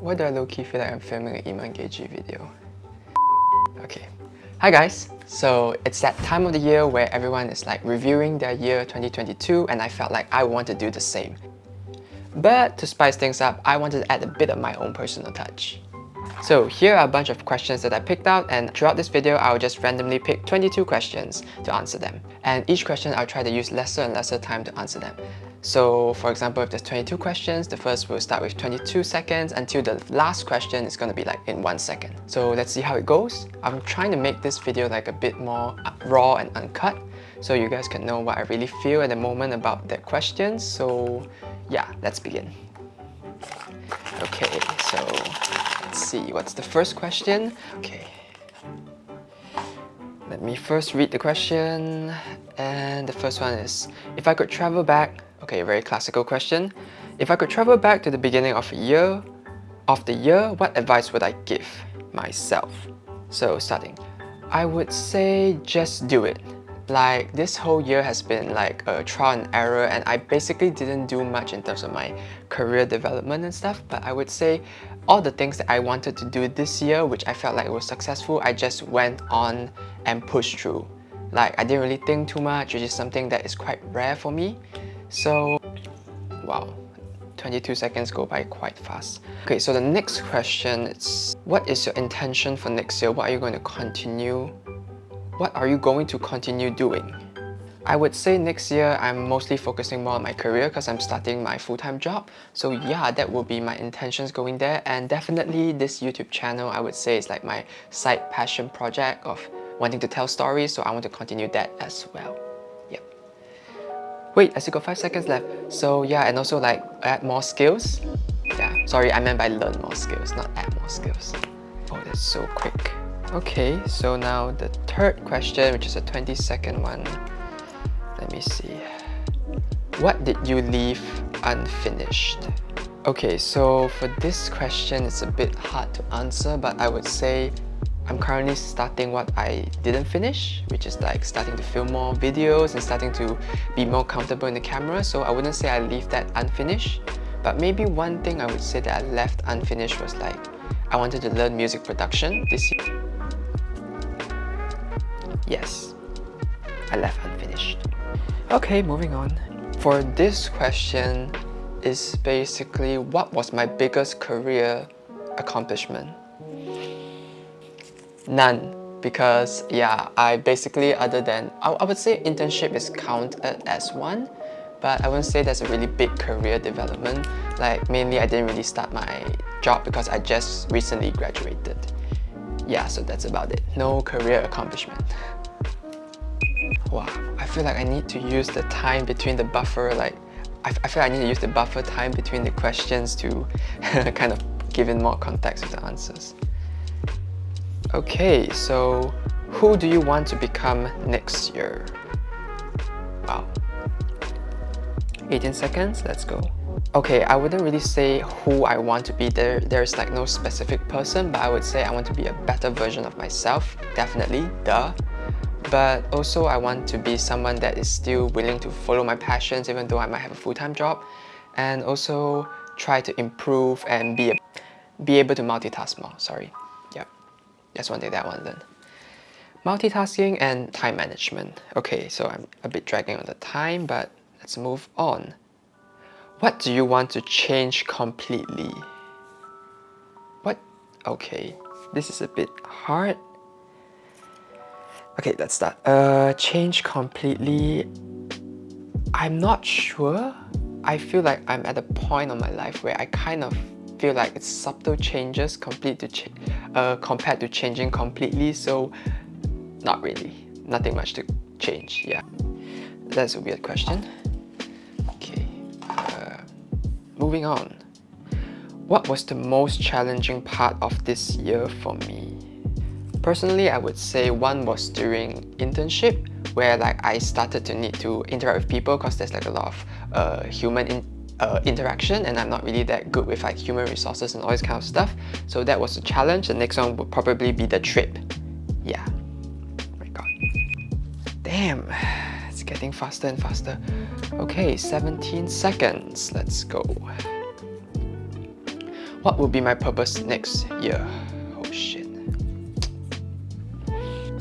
Why do I low-key feel like I'm filming an Iman Gadzhi video? Okay. Hi guys! So it's that time of the year where everyone is like reviewing their year 2022 and I felt like I want to do the same. But to spice things up, I wanted to add a bit of my own personal touch. So here are a bunch of questions that I picked out and throughout this video, I'll just randomly pick 22 questions to answer them. And each question, I'll try to use lesser and lesser time to answer them. So for example, if there's 22 questions, the first will start with 22 seconds until the last question is going to be like in 1 second. So let's see how it goes. I'm trying to make this video like a bit more raw and uncut so you guys can know what I really feel at the moment about that question. So yeah, let's begin. Okay, so let's see, what's the first question? Okay. Let me first read the question. And the first one is, if I could travel back Okay, very classical question. If I could travel back to the beginning of a year, of the year, what advice would I give myself? So starting, I would say just do it. Like this whole year has been like a trial and error and I basically didn't do much in terms of my career development and stuff but I would say all the things that I wanted to do this year which I felt like was successful I just went on and pushed through. Like I didn't really think too much which is something that is quite rare for me so, wow, 22 seconds go by quite fast. Okay, so the next question is, what is your intention for next year? What are you going to continue? What are you going to continue doing? I would say next year I'm mostly focusing more on my career because I'm starting my full-time job. So yeah, that will be my intentions going there. And definitely this YouTube channel, I would say is like my side passion project of wanting to tell stories. So I want to continue that as well. Yep. Wait, I still got 5 seconds left. So yeah, and also like add more skills. Yeah, sorry, I meant by learn more skills, not add more skills. Oh, that's so quick. Okay, so now the third question, which is a 20 second one. Let me see. What did you leave unfinished? Okay, so for this question, it's a bit hard to answer, but I would say I'm currently starting what I didn't finish, which is like starting to film more videos and starting to be more comfortable in the camera. So I wouldn't say I leave that unfinished. But maybe one thing I would say that I left unfinished was like, I wanted to learn music production this year. Yes, I left unfinished. Okay, moving on. For this question is basically what was my biggest career accomplishment? None because yeah, I basically other than, I, I would say internship is counted as one but I wouldn't say that's a really big career development. Like mainly I didn't really start my job because I just recently graduated. Yeah, so that's about it. No career accomplishment. Wow, I feel like I need to use the time between the buffer, like I, I feel I need to use the buffer time between the questions to kind of give in more context with the answers. Okay, so who do you want to become next year? Wow. 18 seconds, let's go. Okay, I wouldn't really say who I want to be. There, There's like no specific person, but I would say I want to be a better version of myself, definitely, duh. But also I want to be someone that is still willing to follow my passions even though I might have a full-time job. And also try to improve and be, be able to multitask more, sorry. That's one thing that I want to learn. Multitasking and time management. Okay, so I'm a bit dragging on the time, but let's move on. What do you want to change completely? What? Okay, this is a bit hard. Okay, let's start. Uh, change completely. I'm not sure. I feel like I'm at a point of my life where I kind of feel like it's subtle changes complete to ch uh, compared to changing completely so not really nothing much to change yeah that's a weird question okay uh, moving on what was the most challenging part of this year for me personally I would say one was during internship where like I started to need to interact with people because there's like a lot of uh, human in uh, interaction and I'm not really that good with like human resources and all this kind of stuff. So that was a challenge. The next one would probably be the trip. Yeah. Oh my god. Damn. It's getting faster and faster. Okay, 17 seconds. Let's go. What will be my purpose next year?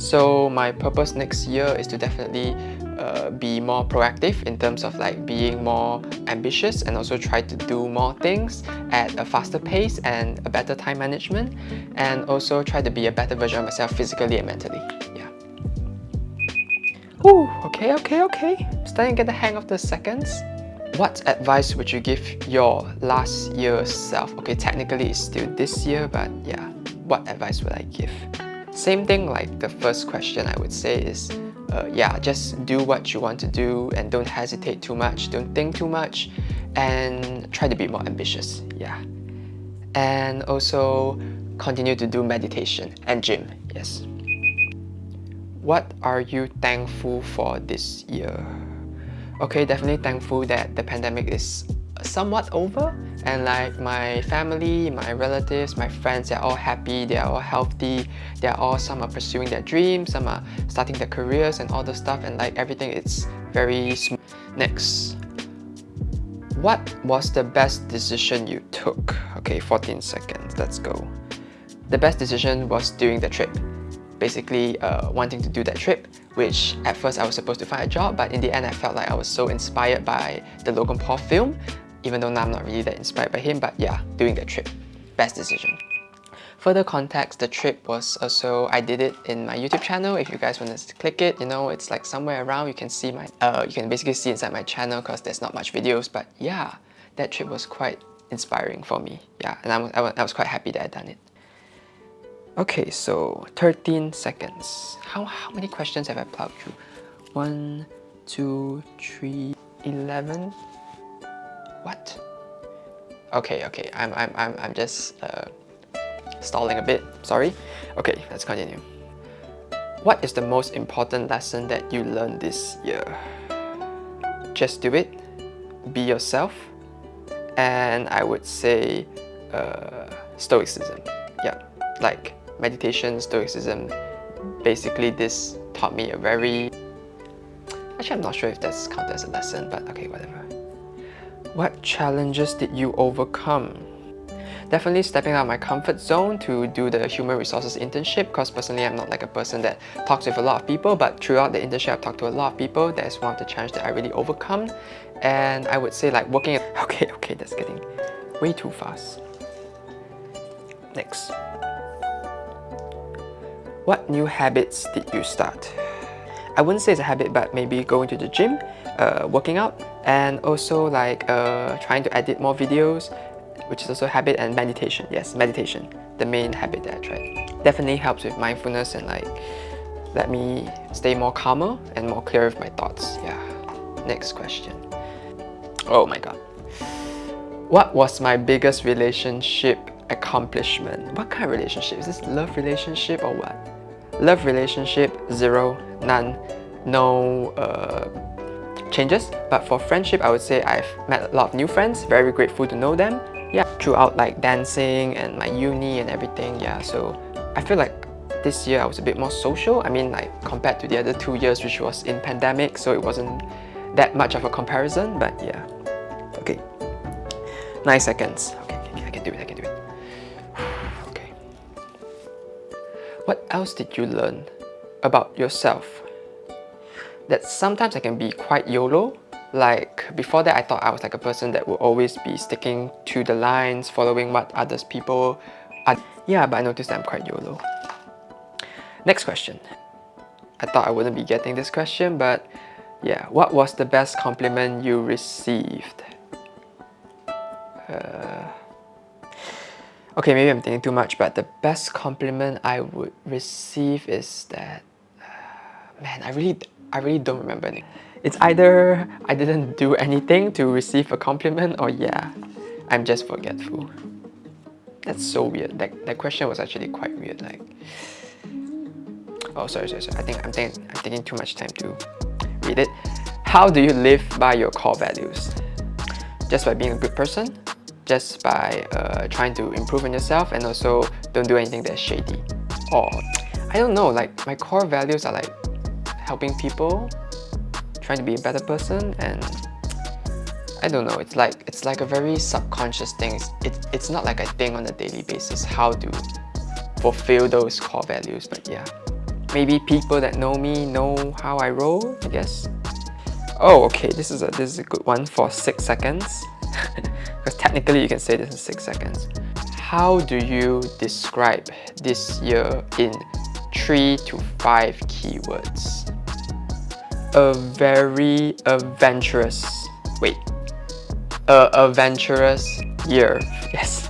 So my purpose next year is to definitely uh, be more proactive in terms of like being more ambitious and also try to do more things at a faster pace and a better time management and also try to be a better version of myself physically and mentally. Yeah. Ooh, okay, okay, okay. Starting to get the hang of the seconds. What advice would you give your last year self? Okay, technically it's still this year, but yeah, what advice would I give? Same thing like the first question I would say is uh, yeah, just do what you want to do and don't hesitate too much, don't think too much, and try to be more ambitious, yeah. And also continue to do meditation and gym, yes. What are you thankful for this year? Okay, definitely thankful that the pandemic is somewhat over and like my family, my relatives, my friends, they're all happy, they're all healthy, they're all, some are pursuing their dreams, some are starting their careers and all the stuff and like everything it's very smooth. Next, what was the best decision you took? Okay, 14 seconds, let's go. The best decision was doing the trip. Basically, uh, wanting to do that trip, which at first I was supposed to find a job, but in the end I felt like I was so inspired by the Logan Paul film even though now I'm not really that inspired by him, but yeah, doing that trip, best decision. Further context, the trip was also, I did it in my YouTube channel. If you guys want to click it, you know, it's like somewhere around, you can see my, uh, you can basically see inside my channel because there's not much videos, but yeah, that trip was quite inspiring for me. Yeah, and I was, I was, I was quite happy that I'd done it. Okay, so 13 seconds. How, how many questions have I plowed through? One, two, three, 11, what? Okay, okay, I'm, I'm, I'm, I'm just uh, stalling a bit, sorry. Okay, let's continue. What is the most important lesson that you learned this year? Just do it, be yourself, and I would say uh, stoicism. Yeah, like meditation, stoicism, basically this taught me a very... Actually, I'm not sure if that's counted as a lesson, but okay, whatever. What challenges did you overcome? Definitely stepping out of my comfort zone to do the human resources internship because personally I'm not like a person that talks with a lot of people but throughout the internship I've talked to a lot of people. That's one of the challenges that I really overcome and I would say like working Okay, okay, that's getting way too fast. Next. What new habits did you start? I wouldn't say it's a habit but maybe going to the gym, uh, working out and also like uh, trying to edit more videos which is also habit and meditation. Yes meditation the main habit that I tried definitely helps with mindfulness and like let me stay more calmer and more clear with my thoughts. Yeah. Next question. Oh my god. What was my biggest relationship accomplishment? What kind of relationship? Is this love relationship or what? Love relationship zero none no uh, changes but for friendship I would say I've met a lot of new friends very grateful to know them. Yeah throughout like dancing and my uni and everything yeah so I feel like this year I was a bit more social. I mean like compared to the other two years which was in pandemic so it wasn't that much of a comparison but yeah. Okay. Nine seconds. Okay, okay I can do it I can do it. Okay. What else did you learn about yourself that sometimes I can be quite YOLO. Like before that I thought I was like a person that would always be sticking to the lines, following what others people are. Yeah, but I noticed that I'm quite YOLO. Next question. I thought I wouldn't be getting this question, but yeah, what was the best compliment you received? Uh, okay, maybe I'm thinking too much, but the best compliment I would receive is that, uh, man, I really, I really don't remember. It's either I didn't do anything to receive a compliment or yeah, I'm just forgetful. That's so weird. That, that question was actually quite weird. Like, oh sorry, sorry, sorry. I think I'm taking I'm taking too much time to read it. How do you live by your core values? Just by being a good person, just by uh, trying to improve on yourself, and also don't do anything that's shady. Or I don't know. Like my core values are like helping people, trying to be a better person, and I don't know, it's like it's like a very subconscious thing. It's, it, it's not like a thing on a daily basis how to fulfill those core values, but yeah. Maybe people that know me know how I roll, I guess. Oh, okay, this is a, this is a good one for 6 seconds. because technically you can say this in 6 seconds. How do you describe this year in 3 to 5 keywords? A very adventurous, wait, a adventurous year, yes.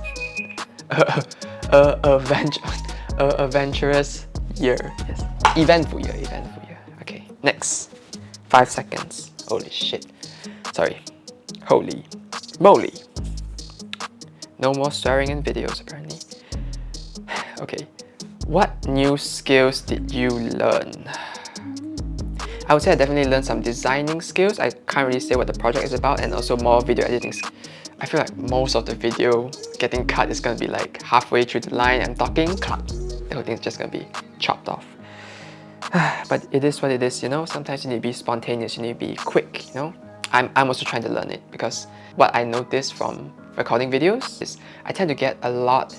a, a, adventure, a adventurous year, yes. Eventful year, eventful year. Okay, next. 5 seconds. Holy shit. Sorry. Holy moly. No more swearing in videos apparently. okay. What new skills did you learn? I would say I definitely learned some designing skills. I can't really say what the project is about and also more video editing. I feel like most of the video getting cut is going to be like halfway through the line I'm talking, cut. The whole thing is just going to be chopped off. but it is what it is, you know? Sometimes you need to be spontaneous, you need to be quick, you know? I'm, I'm also trying to learn it because what I noticed from recording videos is I tend to get a lot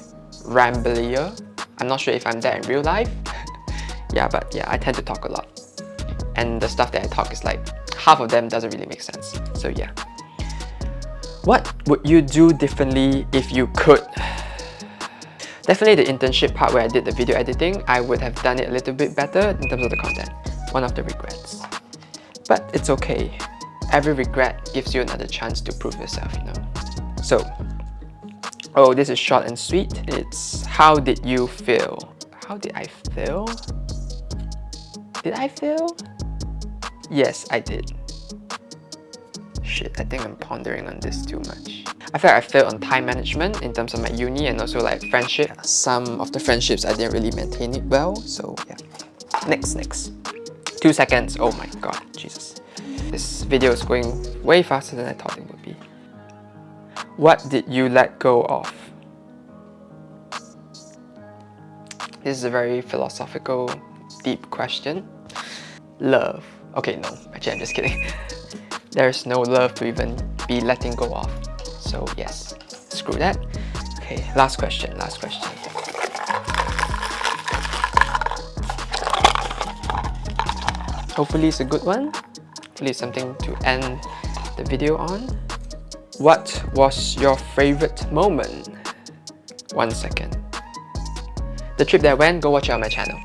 ramblier. I'm not sure if I'm that in real life. yeah, but yeah, I tend to talk a lot. And the stuff that I talk is like, half of them doesn't really make sense. So yeah. What would you do differently if you could? Definitely the internship part where I did the video editing, I would have done it a little bit better in terms of the content. One of the regrets. But it's okay. Every regret gives you another chance to prove yourself, you know. So, oh, this is short and sweet. It's how did you feel? How did I feel? Did I feel? Yes, I did. Shit, I think I'm pondering on this too much. I feel like I failed on time management in terms of my uni and also like friendship. Some of the friendships I didn't really maintain it well, so yeah. Next, next. Two seconds. Oh my god, Jesus. This video is going way faster than I thought it would be. What did you let go of? This is a very philosophical, deep question. Love. Okay, no, actually I'm just kidding. There's no love to even be letting go of. So yes, screw that. Okay, last question, last question. Hopefully it's a good one. Hopefully it's something to end the video on. What was your favorite moment? One second. The trip that I went, go watch it on my channel.